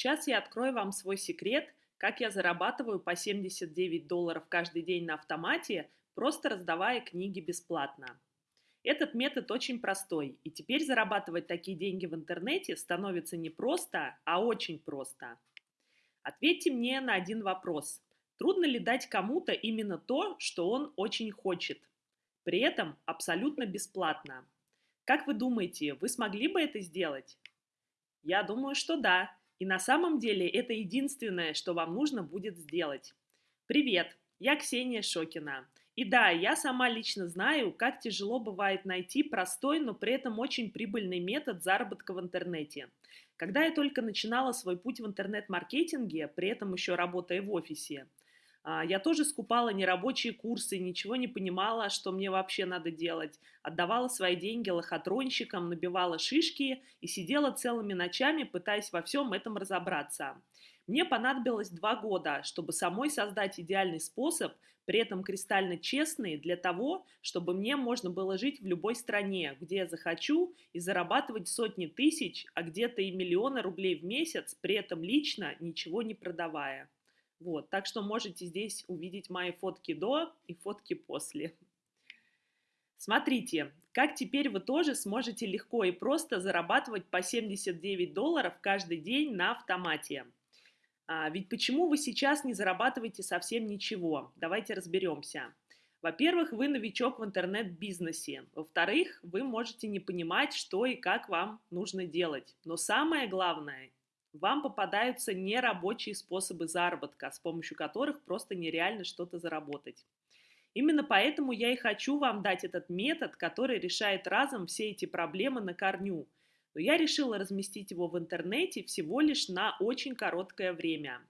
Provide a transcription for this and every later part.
Сейчас я открою вам свой секрет, как я зарабатываю по 79 долларов каждый день на автомате, просто раздавая книги бесплатно. Этот метод очень простой, и теперь зарабатывать такие деньги в интернете становится не просто, а очень просто. Ответьте мне на один вопрос. Трудно ли дать кому-то именно то, что он очень хочет? При этом абсолютно бесплатно. Как вы думаете, вы смогли бы это сделать? Я думаю, что да. И на самом деле это единственное, что вам нужно будет сделать. Привет, я Ксения Шокина. И да, я сама лично знаю, как тяжело бывает найти простой, но при этом очень прибыльный метод заработка в интернете. Когда я только начинала свой путь в интернет-маркетинге, при этом еще работая в офисе, я тоже скупала нерабочие курсы, ничего не понимала, что мне вообще надо делать. Отдавала свои деньги лохотронщикам, набивала шишки и сидела целыми ночами, пытаясь во всем этом разобраться. Мне понадобилось два года, чтобы самой создать идеальный способ, при этом кристально честный, для того, чтобы мне можно было жить в любой стране, где я захочу, и зарабатывать сотни тысяч, а где-то и миллионы рублей в месяц, при этом лично ничего не продавая. Вот, так что можете здесь увидеть мои фотки до и фотки после. Смотрите, как теперь вы тоже сможете легко и просто зарабатывать по 79 долларов каждый день на автомате. А, ведь почему вы сейчас не зарабатываете совсем ничего? Давайте разберемся. Во-первых, вы новичок в интернет-бизнесе. Во-вторых, вы можете не понимать, что и как вам нужно делать. Но самое главное, вам попадаются нерабочие способы заработка, с помощью которых просто нереально что-то заработать. Именно поэтому я и хочу вам дать этот метод, который решает разом все эти проблемы на корню. Но я решила разместить его в интернете всего лишь на очень короткое время.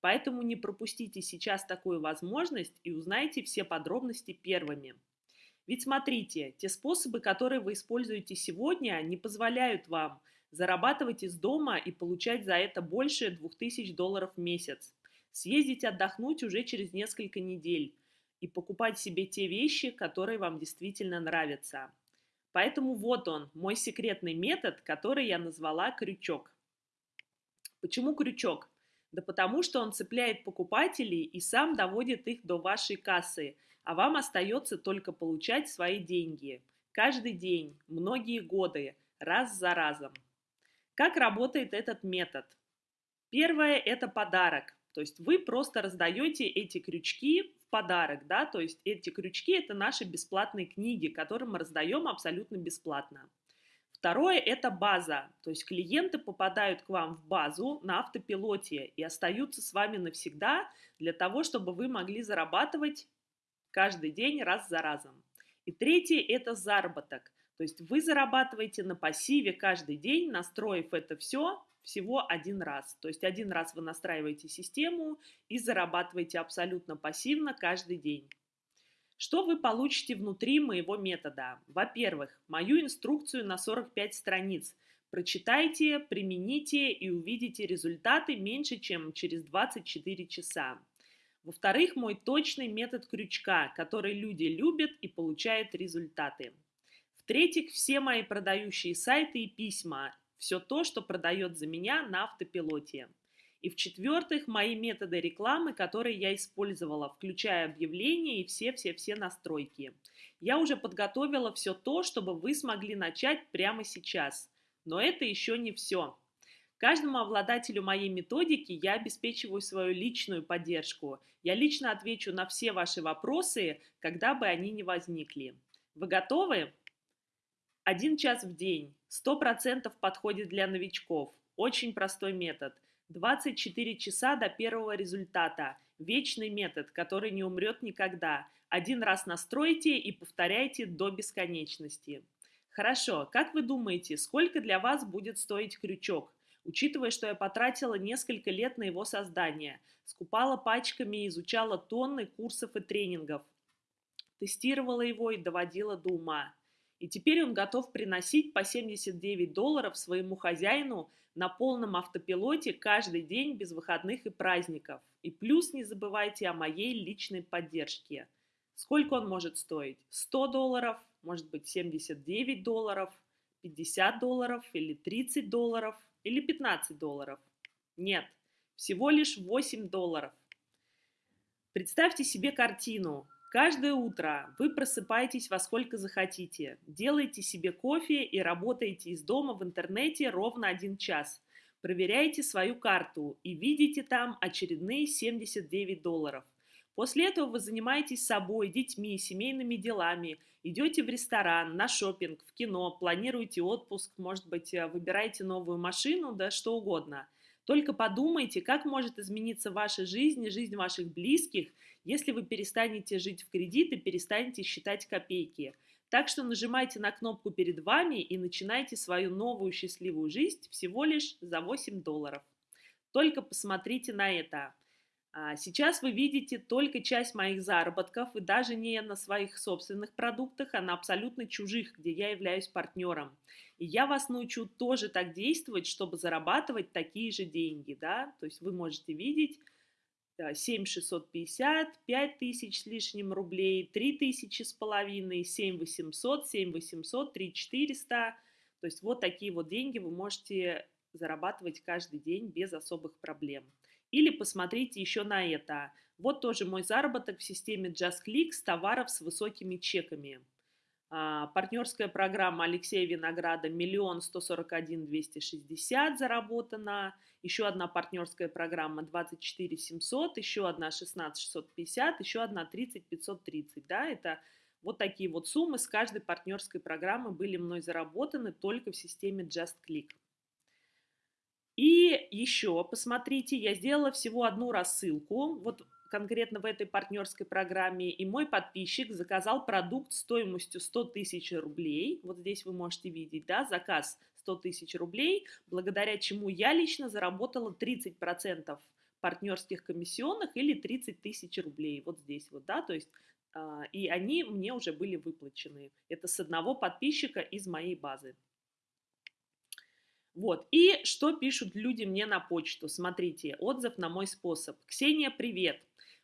Поэтому не пропустите сейчас такую возможность и узнайте все подробности первыми. Ведь смотрите, те способы, которые вы используете сегодня, не позволяют вам – зарабатывать из дома и получать за это больше 2000 долларов в месяц, съездить отдохнуть уже через несколько недель и покупать себе те вещи, которые вам действительно нравятся. Поэтому вот он, мой секретный метод, который я назвала крючок. Почему крючок? Да потому что он цепляет покупателей и сам доводит их до вашей кассы, а вам остается только получать свои деньги. Каждый день, многие годы, раз за разом. Как работает этот метод? Первое – это подарок. То есть вы просто раздаете эти крючки в подарок, да, то есть эти крючки – это наши бесплатные книги, которые мы раздаем абсолютно бесплатно. Второе – это база, то есть клиенты попадают к вам в базу на автопилоте и остаются с вами навсегда для того, чтобы вы могли зарабатывать каждый день раз за разом. И третье – это заработок. То есть вы зарабатываете на пассиве каждый день, настроив это все всего один раз. То есть один раз вы настраиваете систему и зарабатываете абсолютно пассивно каждый день. Что вы получите внутри моего метода? Во-первых, мою инструкцию на 45 страниц. Прочитайте, примените и увидите результаты меньше, чем через 24 часа. Во-вторых, мой точный метод крючка, который люди любят и получают результаты. В-третьих, все мои продающие сайты и письма, все то, что продает за меня на автопилоте. И в-четвертых, мои методы рекламы, которые я использовала, включая объявления и все-все-все настройки. Я уже подготовила все то, чтобы вы смогли начать прямо сейчас. Но это еще не все. Каждому обладателю моей методики я обеспечиваю свою личную поддержку. Я лично отвечу на все ваши вопросы, когда бы они ни возникли. Вы готовы? Один час в день. 100% подходит для новичков. Очень простой метод. 24 часа до первого результата. Вечный метод, который не умрет никогда. Один раз настройте и повторяйте до бесконечности. Хорошо, как вы думаете, сколько для вас будет стоить крючок? Учитывая, что я потратила несколько лет на его создание, скупала пачками и изучала тонны курсов и тренингов, тестировала его и доводила до ума. И теперь он готов приносить по 79 долларов своему хозяину на полном автопилоте каждый день без выходных и праздников. И плюс не забывайте о моей личной поддержке. Сколько он может стоить? 100 долларов, может быть 79 долларов, 50 долларов или 30 долларов или 15 долларов. Нет, всего лишь 8 долларов. Представьте себе картину. Каждое утро вы просыпаетесь во сколько захотите, делаете себе кофе и работаете из дома в интернете ровно один час. Проверяете свою карту и видите там очередные 79 долларов. После этого вы занимаетесь собой, детьми, семейными делами, идете в ресторан, на шопинг, в кино, планируете отпуск, может быть, э, выбираете новую машину, да что угодно. Только подумайте, как может измениться ваша жизнь и жизнь ваших близких, если вы перестанете жить в кредит и перестанете считать копейки. Так что нажимайте на кнопку перед вами и начинайте свою новую счастливую жизнь всего лишь за 8 долларов. Только посмотрите на это. А, сейчас вы видите только часть моих заработков, и даже не на своих собственных продуктах, а на абсолютно чужих, где я являюсь партнером. И я вас научу тоже так действовать, чтобы зарабатывать такие же деньги, да, то есть вы можете видеть 7650, 5 тысяч с лишним рублей, 3 тысячи с половиной, 7800, 7800, 3400. То есть вот такие вот деньги вы можете зарабатывать каждый день без особых проблем. Или посмотрите еще на это. Вот тоже мой заработок в системе JustClick с товаров с высокими чеками. А, партнерская программа Алексея Винограда миллион сто сорок один двести шестьдесят заработана. Еще одна партнерская программа 24 700, еще одна 16 650, еще одна 30 530. Да, это вот такие вот суммы с каждой партнерской программы были мной заработаны только в системе JustClick. И еще, посмотрите, я сделала всего одну рассылку. Вот конкретно в этой партнерской программе, и мой подписчик заказал продукт стоимостью 100 тысяч рублей. Вот здесь вы можете видеть, да, заказ 100 тысяч рублей, благодаря чему я лично заработала 30% партнерских комиссионных или 30 тысяч рублей. Вот здесь вот, да, то есть а, и они мне уже были выплачены. Это с одного подписчика из моей базы. Вот, и что пишут люди мне на почту? Смотрите, отзыв на мой способ. Ксения, привет!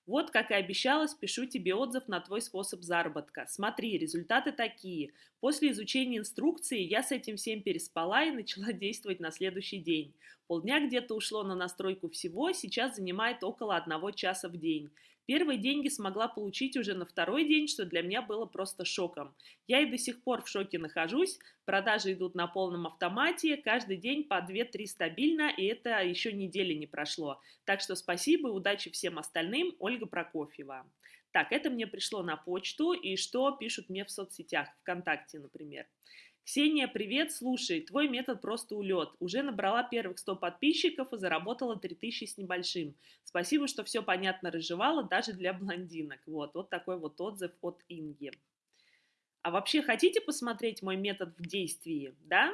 Вот, как и обещалось, пишу тебе отзыв на твой способ заработка. Смотри, результаты такие. После изучения инструкции я с этим всем переспала и начала действовать на следующий день. Полдня где-то ушло на настройку всего, сейчас занимает около одного часа в день. Первые деньги смогла получить уже на второй день, что для меня было просто шоком. Я и до сих пор в шоке нахожусь, продажи идут на полном автомате, каждый день по 2-3 стабильно, и это еще недели не прошло. Так что спасибо и удачи всем остальным, Ольга Прокофьева. Так, это мне пришло на почту, и что пишут мне в соцсетях, ВКонтакте, например. Ксения, привет, слушай, твой метод просто улет. Уже набрала первых 100 подписчиков и заработала 3000 с небольшим. Спасибо, что все понятно разжевала, даже для блондинок. Вот, вот такой вот отзыв от Инги. А вообще хотите посмотреть мой метод в действии, да?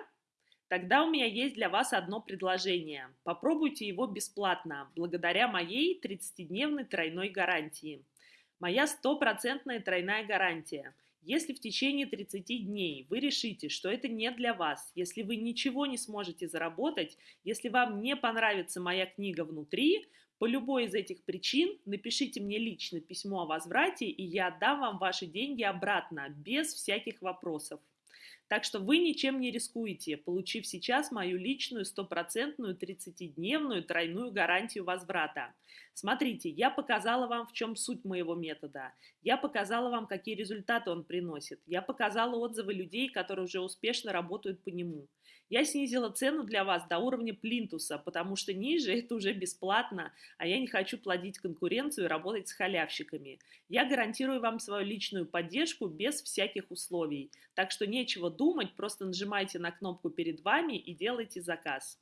Тогда у меня есть для вас одно предложение. Попробуйте его бесплатно, благодаря моей 30-дневной тройной гарантии. Моя стопроцентная тройная гарантия – если в течение 30 дней вы решите, что это не для вас, если вы ничего не сможете заработать, если вам не понравится моя книга внутри, по любой из этих причин напишите мне лично письмо о возврате, и я отдам вам ваши деньги обратно, без всяких вопросов. Так что вы ничем не рискуете, получив сейчас мою личную стопроцентную 30-дневную тройную гарантию возврата. Смотрите, я показала вам, в чем суть моего метода. Я показала вам, какие результаты он приносит. Я показала отзывы людей, которые уже успешно работают по нему. Я снизила цену для вас до уровня плинтуса, потому что ниже это уже бесплатно, а я не хочу плодить конкуренцию и работать с халявщиками. Я гарантирую вам свою личную поддержку без всяких условий. Так что нечего думать, просто нажимайте на кнопку перед вами и делайте заказ.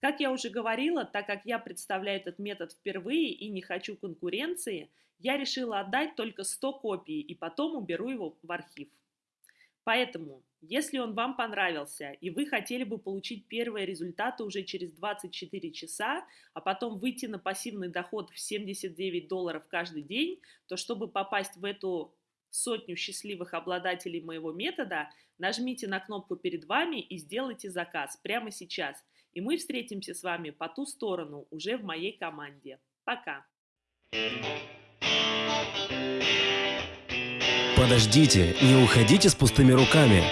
Как я уже говорила, так как я представляю этот метод впервые и не хочу конкуренции, я решила отдать только 100 копий и потом уберу его в архив. Поэтому, если он вам понравился и вы хотели бы получить первые результаты уже через 24 часа, а потом выйти на пассивный доход в 79 долларов каждый день, то чтобы попасть в эту сотню счастливых обладателей моего метода, нажмите на кнопку перед вами и сделайте заказ прямо сейчас. И мы встретимся с вами по ту сторону уже в моей команде. Пока! Подождите, не уходите с пустыми руками.